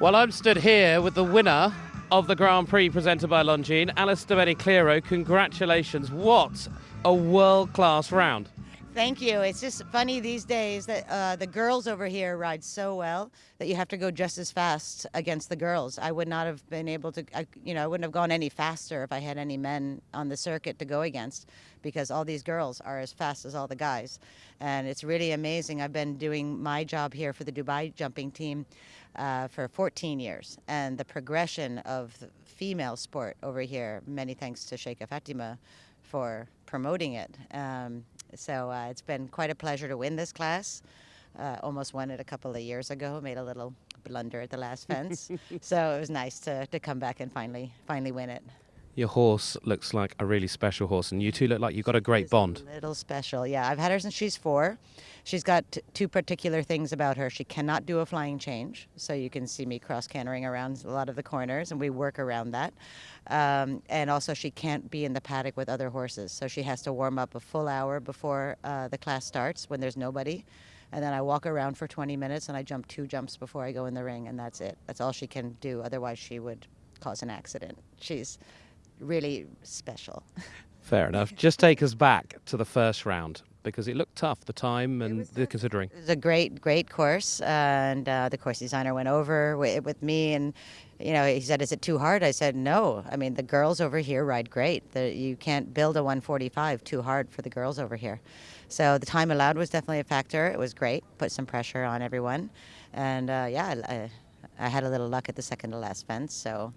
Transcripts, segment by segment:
Well, I'm stood here with the winner of the Grand Prix presented by Longines, Alice Beni Cliro. Congratulations. What a world class round. Thank you. It's just funny these days that uh, the girls over here ride so well that you have to go just as fast against the girls. I would not have been able to, I, you know, I wouldn't have gone any faster if I had any men on the circuit to go against because all these girls are as fast as all the guys. And it's really amazing. I've been doing my job here for the Dubai jumping team uh, for 14 years. And the progression of female sport over here, many thanks to Sheikha Fatima for promoting it. Um, so uh, it's been quite a pleasure to win this class. Uh, almost won it a couple of years ago. Made a little blunder at the last fence, so it was nice to, to come back and finally finally win it. Your horse looks like a really special horse, and you two look like you've got a great bond. A little special, yeah. I've had her since she's four. She's got two particular things about her. She cannot do a flying change, so you can see me cross cantering around a lot of the corners, and we work around that. Um, and also, she can't be in the paddock with other horses, so she has to warm up a full hour before uh, the class starts when there's nobody and then I walk around for 20 minutes and I jump two jumps before I go in the ring, and that's it. That's all she can do. Otherwise, she would cause an accident. She's really special. Fair enough. Just take us back to the first round because it looked tough, the time and the considering. It was a great, great course, and uh, the course designer went over with, with, me, and you know, he said, "Is it too hard?" I said, "No. I mean, the girls over here ride great. The, you can't build a 145 too hard for the girls over here." So the time allowed was definitely a factor. It was great, put some pressure on everyone, and uh, yeah, I, I had a little luck at the second to last fence, so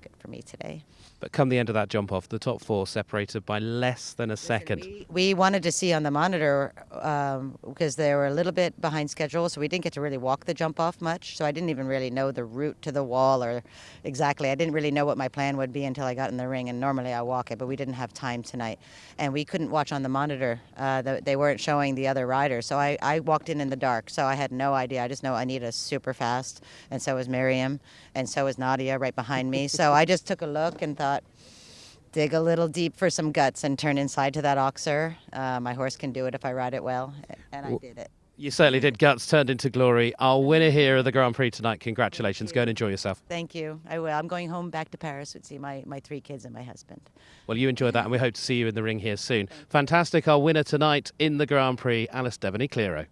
good for me today. But come the end of that jump off, the top four separated by less than a Listen, second. We, we, wanted to see on the monitor um, because they were a little bit behind schedule, so we didn't get to really walk the jump off much. So I didn't even really know the route to the wall or exactly. I didn't really know what my plan would be until I got in the ring. And normally I walk it, but we didn't have time tonight, and we couldn't watch on the monitor. Uh, the, they weren't showing the other riders, so I, I walked in in the dark. So I had no idea. I just know Anita super fast, and so was Miriam, and so was Nadia right behind me. so I just took a look and thought dig a little deep for some guts and turn inside to that oxer. Uh, my horse can do it if I ride it well, and I did it. You certainly did. Guts turned into glory. Our winner here of the Grand Prix tonight. Congratulations. Go and enjoy yourself. Thank you. I will. I'm going home back to Paris to see my, my three kids and my husband. Well, you enjoy that, and we hope to see you in the ring here soon. Fantastic. Our winner tonight in the Grand Prix, Alice Devaney Cliro.